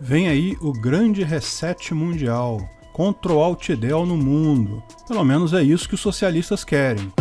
Vem aí o grande reset mundial. Ctrl Alt Del no mundo. Pelo menos é isso que os socialistas querem.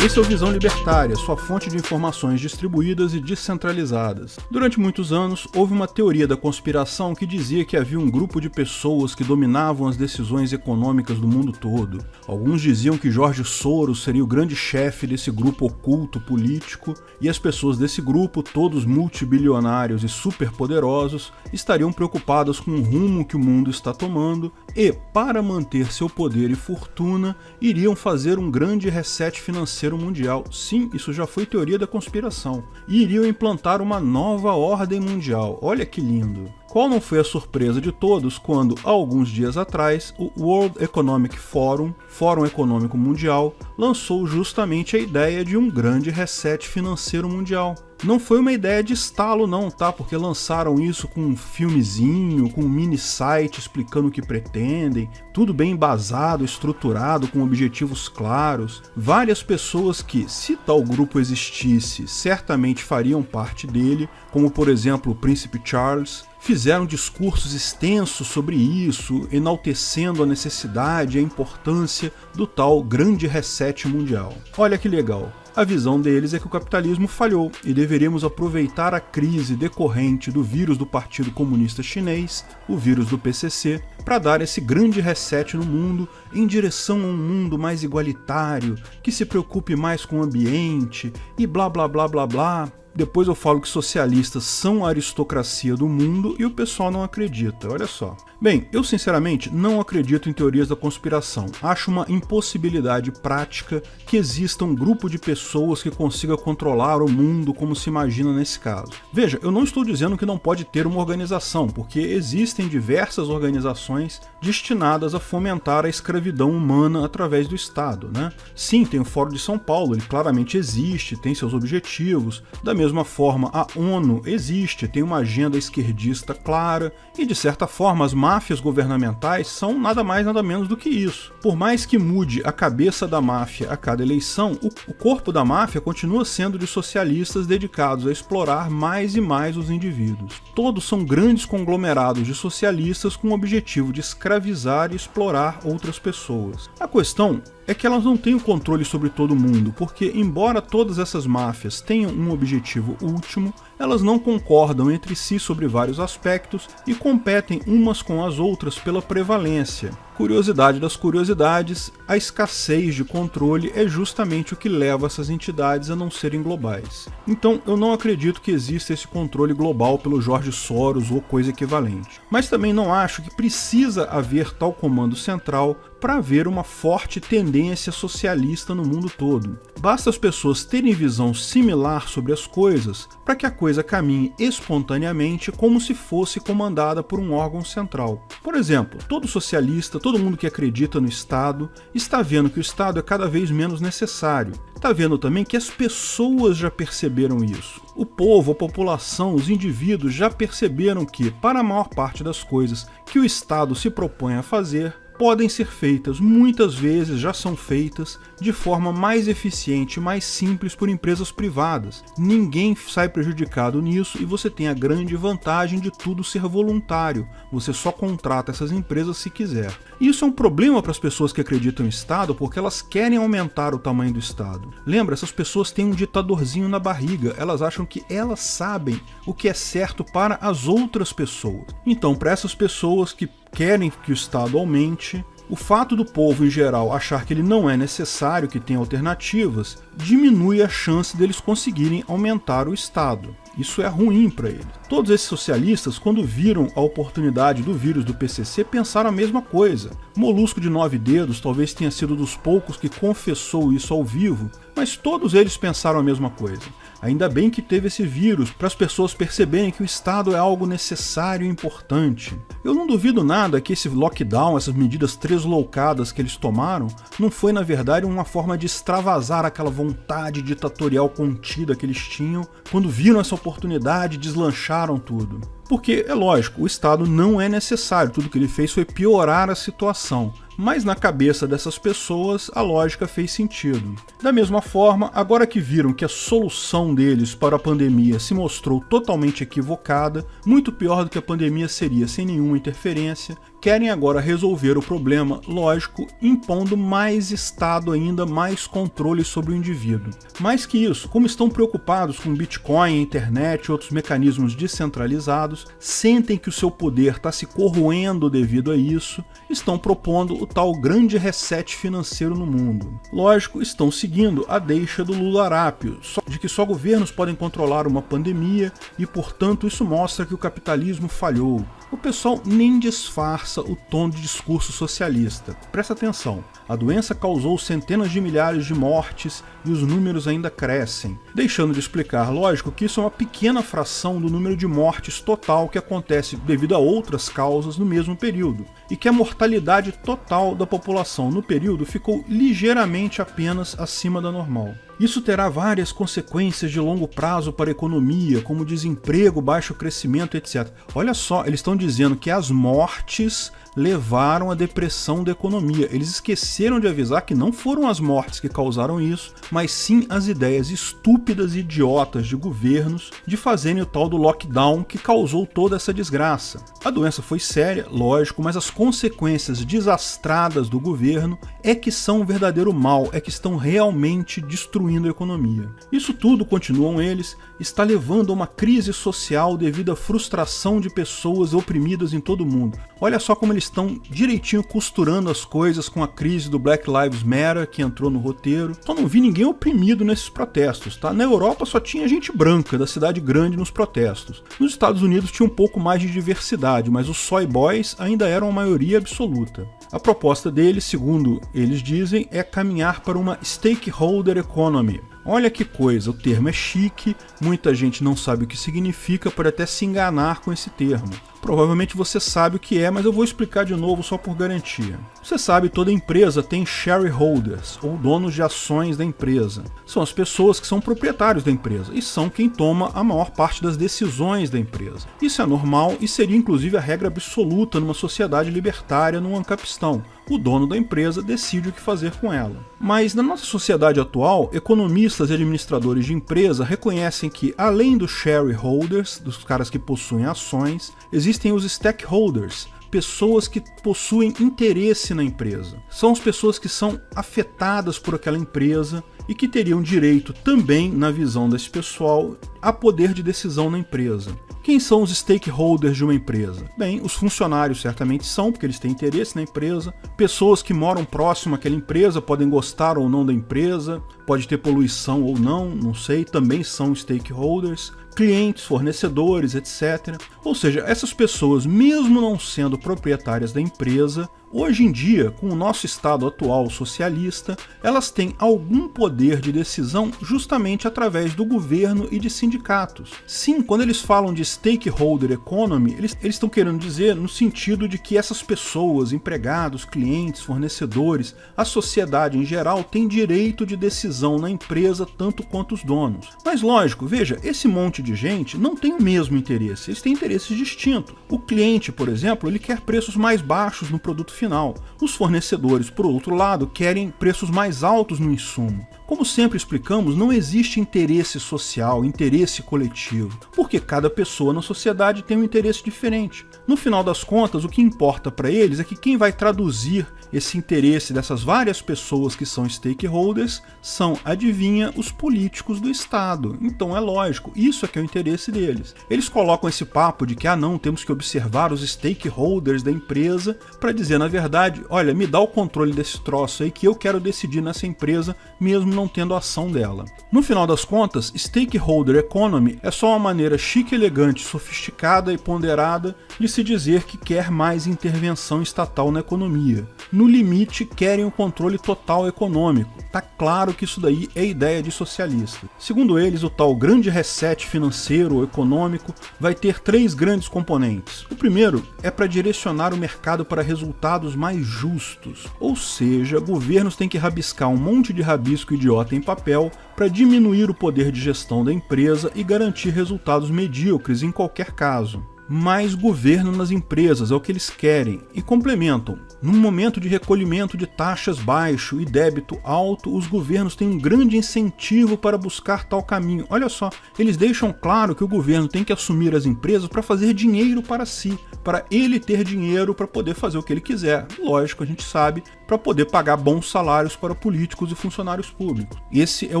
Esse é o Visão Libertária, sua fonte de informações distribuídas e descentralizadas. Durante muitos anos, houve uma teoria da conspiração que dizia que havia um grupo de pessoas que dominavam as decisões econômicas do mundo todo. Alguns diziam que Jorge Soros seria o grande chefe desse grupo oculto político, e as pessoas desse grupo, todos multibilionários e superpoderosos, estariam preocupadas com o rumo que o mundo está tomando e, para manter seu poder e fortuna, iriam fazer um grande reset financeiro Mundial. Sim, isso já foi teoria da conspiração. E iriam implantar uma nova ordem mundial. Olha que lindo. Qual não foi a surpresa de todos quando, alguns dias atrás, o World Economic Forum, Fórum Econômico Mundial, lançou justamente a ideia de um grande reset financeiro mundial. Não foi uma ideia de estalo não, tá? Porque lançaram isso com um filmezinho, com um mini site explicando o que pretendem, tudo bem embasado, estruturado, com objetivos claros. Várias pessoas que, se tal grupo existisse, certamente fariam parte dele, como por exemplo o Príncipe Charles, fizeram discursos extensos sobre isso, enaltecendo a necessidade e a importância do tal grande reset mundial. Olha que legal. A visão deles é que o capitalismo falhou e deveríamos aproveitar a crise decorrente do vírus do Partido Comunista Chinês, o vírus do PCC, para dar esse grande reset no mundo em direção a um mundo mais igualitário, que se preocupe mais com o ambiente e blá blá blá blá blá. Depois eu falo que socialistas são a aristocracia do mundo e o pessoal não acredita, olha só. Bem, eu sinceramente não acredito em teorias da conspiração. Acho uma impossibilidade prática que exista um grupo de pessoas que consiga controlar o mundo como se imagina nesse caso. Veja, eu não estou dizendo que não pode ter uma organização, porque existem diversas organizações destinadas a fomentar a escravidão humana através do Estado, né? Sim, tem o Fórum de São Paulo, ele claramente existe, tem seus objetivos. Da mesma forma, a ONU existe, tem uma agenda esquerdista clara e, de certa forma, as máfias governamentais são nada mais nada menos do que isso. Por mais que mude a cabeça da máfia a cada eleição, o, o corpo da máfia continua sendo de socialistas dedicados a explorar mais e mais os indivíduos. Todos são grandes conglomerados de socialistas com o objetivo de escravizar e explorar outras pessoas. A questão é que elas não têm o controle sobre todo mundo, porque embora todas essas máfias tenham um objetivo último, elas não concordam entre si sobre vários aspectos e competem umas com as outras pela prevalência. Curiosidade das curiosidades, a escassez de controle é justamente o que leva essas entidades a não serem globais. Então eu não acredito que exista esse controle global pelo Jorge Soros ou coisa equivalente. Mas também não acho que precisa haver tal comando central para haver uma forte tendência socialista no mundo todo. Basta as pessoas terem visão similar sobre as coisas para que a coisa caminhe espontaneamente como se fosse comandada por um órgão central. Por exemplo, todo socialista, todo mundo que acredita no Estado, está vendo que o Estado é cada vez menos necessário. Está vendo também que as pessoas já perceberam isso. O povo, a população, os indivíduos já perceberam que, para a maior parte das coisas que o Estado se propõe a fazer, podem ser feitas, muitas vezes já são feitas, de forma mais eficiente mais simples por empresas privadas. Ninguém sai prejudicado nisso e você tem a grande vantagem de tudo ser voluntário, você só contrata essas empresas se quiser. Isso é um problema para as pessoas que acreditam em Estado porque elas querem aumentar o tamanho do Estado. Lembra, essas pessoas têm um ditadorzinho na barriga, elas acham que elas sabem o que é certo para as outras pessoas. Então, para essas pessoas que querem que o Estado aumente, o fato do povo em geral achar que ele não é necessário, que tem alternativas, diminui a chance deles conseguirem aumentar o Estado. Isso é ruim para eles. Todos esses socialistas, quando viram a oportunidade do vírus do PCC, pensaram a mesma coisa. Molusco de nove dedos talvez tenha sido dos poucos que confessou isso ao vivo, mas todos eles pensaram a mesma coisa. Ainda bem que teve esse vírus, para as pessoas perceberem que o Estado é algo necessário e importante. Eu não duvido nada que esse lockdown, essas medidas tresloucadas que eles tomaram, não foi na verdade uma forma de extravasar aquela vontade ditatorial contida que eles tinham, quando viram essa oportunidade deslancharam tudo. Porque, é lógico, o Estado não é necessário, tudo que ele fez foi piorar a situação mas na cabeça dessas pessoas a lógica fez sentido. Da mesma forma, agora que viram que a solução deles para a pandemia se mostrou totalmente equivocada, muito pior do que a pandemia seria sem nenhuma interferência, querem agora resolver o problema, lógico, impondo mais Estado ainda, mais controle sobre o indivíduo. Mais que isso, como estão preocupados com Bitcoin, internet e outros mecanismos descentralizados, sentem que o seu poder está se corroendo devido a isso, estão propondo o tal grande reset financeiro no mundo. Lógico, estão seguindo a deixa do Lula Arápio, de que só governos podem controlar uma pandemia e, portanto, isso mostra que o capitalismo falhou. O pessoal nem disfarça o tom de discurso socialista. Presta atenção, a doença causou centenas de milhares de mortes e os números ainda crescem, deixando de explicar, lógico, que isso é uma pequena fração do número de mortes total que acontece devido a outras causas no mesmo período, e que a mortalidade total da população no período ficou ligeiramente apenas acima da normal. Isso terá várias consequências de longo prazo para a economia, como desemprego, baixo crescimento, etc. Olha só, eles estão dizendo que as mortes levaram à depressão da economia. Eles esqueceram de avisar que não foram as mortes que causaram isso, mas sim as ideias estúpidas e idiotas de governos de fazerem o tal do lockdown que causou toda essa desgraça. A doença foi séria, lógico, mas as consequências desastradas do governo é que são um verdadeiro mal, é que estão realmente destruindo a economia. Isso tudo, continuam eles, está levando a uma crise social devido à frustração de pessoas oprimidas em todo o mundo. Olha só como eles estão direitinho costurando as coisas com a crise do Black Lives Matter que entrou no roteiro. Só não vi ninguém oprimido nesses protestos, tá? Na Europa só tinha gente branca da cidade grande nos protestos. Nos Estados Unidos tinha um pouco mais de diversidade, mas os soy boys ainda eram a maioria absoluta. A proposta deles, segundo eles dizem, é caminhar para uma stakeholder economy, Olha que coisa, o termo é chique, muita gente não sabe o que significa, pode até se enganar com esse termo. Provavelmente você sabe o que é, mas eu vou explicar de novo só por garantia. Você sabe, toda empresa tem shareholders, ou donos de ações da empresa. São as pessoas que são proprietários da empresa e são quem toma a maior parte das decisões da empresa. Isso é normal e seria inclusive a regra absoluta numa sociedade libertária num ancapistão. O dono da empresa decide o que fazer com ela. Mas na nossa sociedade atual, economistas e administradores de empresa reconhecem que, além dos shareholders, dos caras que possuem ações, existem os stakeholders, pessoas que possuem interesse na empresa. São as pessoas que são afetadas por aquela empresa e que teriam direito também, na visão desse pessoal, a poder de decisão na empresa. Quem são os stakeholders de uma empresa? Bem, os funcionários certamente são, porque eles têm interesse na empresa. Pessoas que moram próximo àquela empresa podem gostar ou não da empresa, pode ter poluição ou não, não sei, também são stakeholders clientes, fornecedores, etc. Ou seja, essas pessoas, mesmo não sendo proprietárias da empresa, Hoje em dia, com o nosso estado atual socialista, elas têm algum poder de decisão justamente através do governo e de sindicatos. Sim, quando eles falam de stakeholder economy, eles, estão querendo dizer no sentido de que essas pessoas, empregados, clientes, fornecedores, a sociedade em geral tem direito de decisão na empresa tanto quanto os donos. Mas lógico, veja, esse monte de gente não tem o mesmo interesse, eles têm interesses distintos. O cliente, por exemplo, ele quer preços mais baixos no produto final. Os fornecedores, por outro lado, querem preços mais altos no insumo. Como sempre explicamos, não existe interesse social, interesse coletivo, porque cada pessoa na sociedade tem um interesse diferente. No final das contas, o que importa para eles é que quem vai traduzir esse interesse dessas várias pessoas que são stakeholders são, adivinha, os políticos do Estado. Então é lógico, isso é que é o interesse deles. Eles colocam esse papo de que, ah não, temos que observar os stakeholders da empresa para dizer, na verdade, olha, me dá o controle desse troço aí que eu quero decidir nessa empresa, mesmo não tendo a ação dela. No final das contas, stakeholder economy é só uma maneira chique, elegante, sofisticada e ponderada de se dizer que quer mais intervenção estatal na economia. No limite, querem o controle total econômico. Tá claro que isso daí é ideia de socialista. Segundo eles, o tal grande reset financeiro ou econômico vai ter três grandes componentes. O primeiro é para direcionar o mercado para resultados mais justos, ou seja, governos têm que rabiscar um monte de rabisco e idiota em papel para diminuir o poder de gestão da empresa e garantir resultados medíocres em qualquer caso. Mais governo nas empresas é o que eles querem e complementam. Num momento de recolhimento de taxas baixo e débito alto, os governos têm um grande incentivo para buscar tal caminho. Olha só, eles deixam claro que o governo tem que assumir as empresas para fazer dinheiro para si, para ele ter dinheiro para poder fazer o que ele quiser. Lógico, a gente sabe, para poder pagar bons salários para políticos e funcionários públicos. Esse é o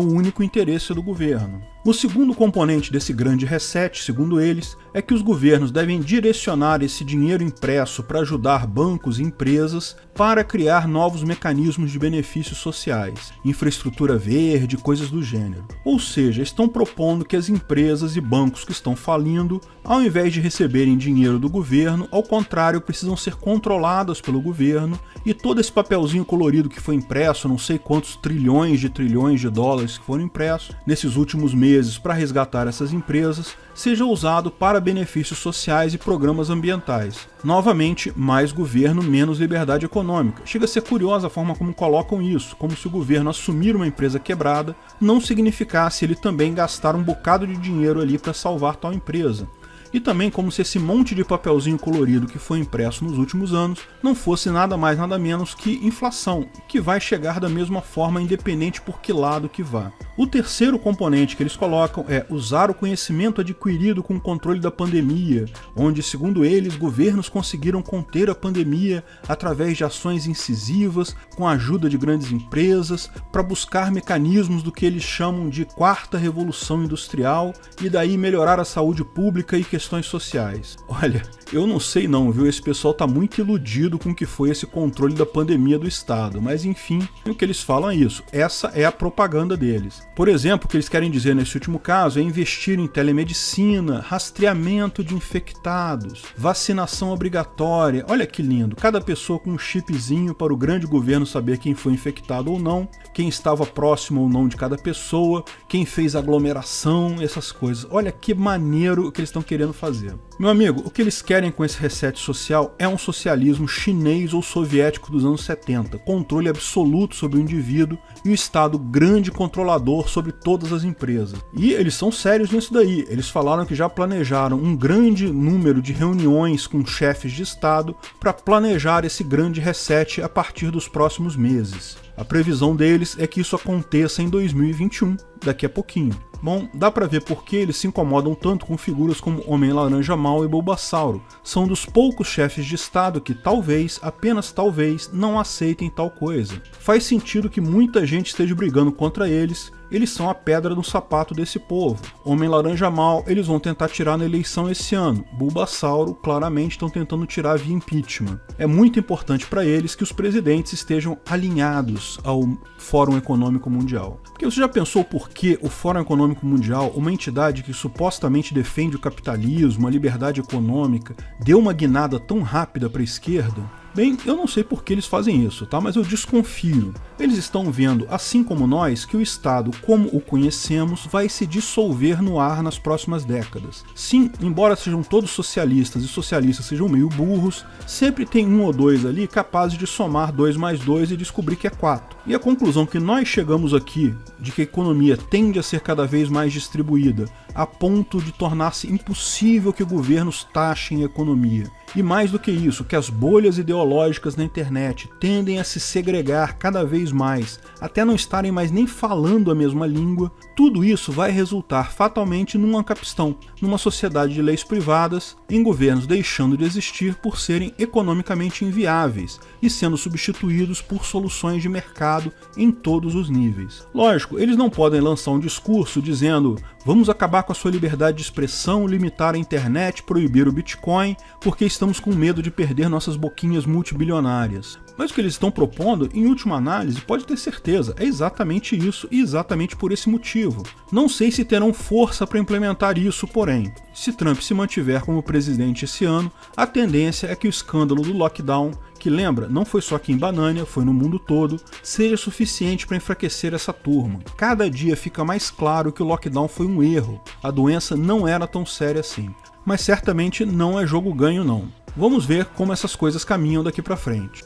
único interesse do governo. O segundo componente desse grande reset, segundo eles, é que os governos devem direcionar esse dinheiro impresso para ajudar bancos e empresas para criar novos mecanismos de benefícios sociais, infraestrutura verde, coisas do gênero. Ou seja, estão propondo que as empresas e bancos que estão falindo, ao invés de receberem dinheiro do governo, ao contrário, precisam ser controladas pelo governo e todo esse papelzinho colorido que foi impresso, não sei quantos trilhões de trilhões de dólares que foram impressos nesses últimos meses para resgatar essas empresas seja usado para benefícios sociais e programas ambientais. Novamente, mais governo, menos liberdade econômica. Chega a ser curiosa a forma como colocam isso, como se o governo assumir uma empresa quebrada não significasse ele também gastar um bocado de dinheiro ali para salvar tal empresa e também como se esse monte de papelzinho colorido que foi impresso nos últimos anos não fosse nada mais nada menos que inflação, que vai chegar da mesma forma independente por que lado que vá. O terceiro componente que eles colocam é usar o conhecimento adquirido com o controle da pandemia, onde, segundo eles, governos conseguiram conter a pandemia através de ações incisivas, com a ajuda de grandes empresas, para buscar mecanismos do que eles chamam de quarta revolução industrial e daí melhorar a saúde pública e questões sociais. Olha, eu não sei não, viu? Esse pessoal tá muito iludido com o que foi esse controle da pandemia do Estado, mas enfim, o que eles falam é isso. Essa é a propaganda deles. Por exemplo, o que eles querem dizer nesse último caso é investir em telemedicina, rastreamento de infectados, vacinação obrigatória. Olha que lindo, cada pessoa com um chipzinho para o grande governo saber quem foi infectado ou não, quem estava próximo ou não de cada pessoa, quem fez aglomeração, essas coisas. Olha que maneiro que eles estão querendo fazer. Meu amigo, o que eles querem com esse reset social é um socialismo chinês ou soviético dos anos 70, controle absoluto sobre o indivíduo e o Estado grande controlador sobre todas as empresas. E eles são sérios nisso daí. Eles falaram que já planejaram um grande número de reuniões com chefes de Estado para planejar esse grande reset a partir dos próximos meses. A previsão deles é que isso aconteça em 2021, daqui a pouquinho. Bom, dá pra ver por que eles se incomodam tanto com figuras como Homem-Laranja Mal e Bulbasauro. São dos poucos chefes de estado que talvez, apenas talvez, não aceitem tal coisa. Faz sentido que muita gente esteja brigando contra eles eles são a pedra no sapato desse povo. Homem-Laranja Mal, eles vão tentar tirar na eleição esse ano. Bulbasauro, claramente, estão tentando tirar via impeachment. É muito importante para eles que os presidentes estejam alinhados ao Fórum Econômico Mundial. Porque você já pensou que o Fórum Econômico Mundial, uma entidade que supostamente defende o capitalismo, a liberdade econômica, deu uma guinada tão rápida para a esquerda? Bem, eu não sei por que eles fazem isso, tá? mas eu desconfio. Eles estão vendo, assim como nós, que o Estado, como o conhecemos, vai se dissolver no ar nas próximas décadas. Sim, embora sejam todos socialistas e socialistas sejam meio burros, sempre tem um ou dois ali capazes de somar 2 mais 2 e descobrir que é 4. E a conclusão que nós chegamos aqui, de que a economia tende a ser cada vez mais distribuída, a ponto de tornar-se impossível que governos taxem a economia. E mais do que isso, que as bolhas ideológicas na internet tendem a se segregar cada vez mais, até não estarem mais nem falando a mesma língua, tudo isso vai resultar fatalmente numa capistão, numa sociedade de leis privadas, em governos deixando de existir por serem economicamente inviáveis e sendo substituídos por soluções de mercado em todos os níveis. Lógico, eles não podem lançar um discurso dizendo vamos acabar com a sua liberdade de expressão, limitar a internet, proibir o Bitcoin, porque estamos com medo de perder nossas boquinhas multibilionárias. Mas o que eles estão propondo, em última análise, pode ter certeza, é exatamente isso e exatamente por esse motivo. Não sei se terão força para implementar isso, porém, se Trump se mantiver como presidente esse ano, a tendência é que o escândalo do lockdown que lembra, não foi só aqui em Banânia, foi no mundo todo, seja suficiente para enfraquecer essa turma. Cada dia fica mais claro que o lockdown foi um erro, a doença não era tão séria assim. Mas certamente não é jogo ganho não. Vamos ver como essas coisas caminham daqui para frente.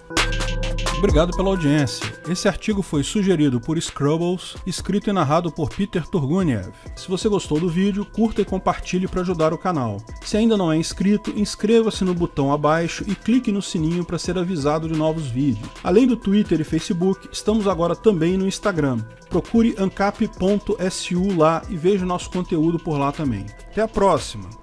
Obrigado pela audiência. Esse artigo foi sugerido por Scrubbles, escrito e narrado por Peter Turguniev. Se você gostou do vídeo, curta e compartilhe para ajudar o canal. Se ainda não é inscrito, inscreva-se no botão abaixo e clique no sininho para ser avisado de novos vídeos. Além do Twitter e Facebook, estamos agora também no Instagram. Procure ancap.su lá e veja nosso conteúdo por lá também. Até a próxima!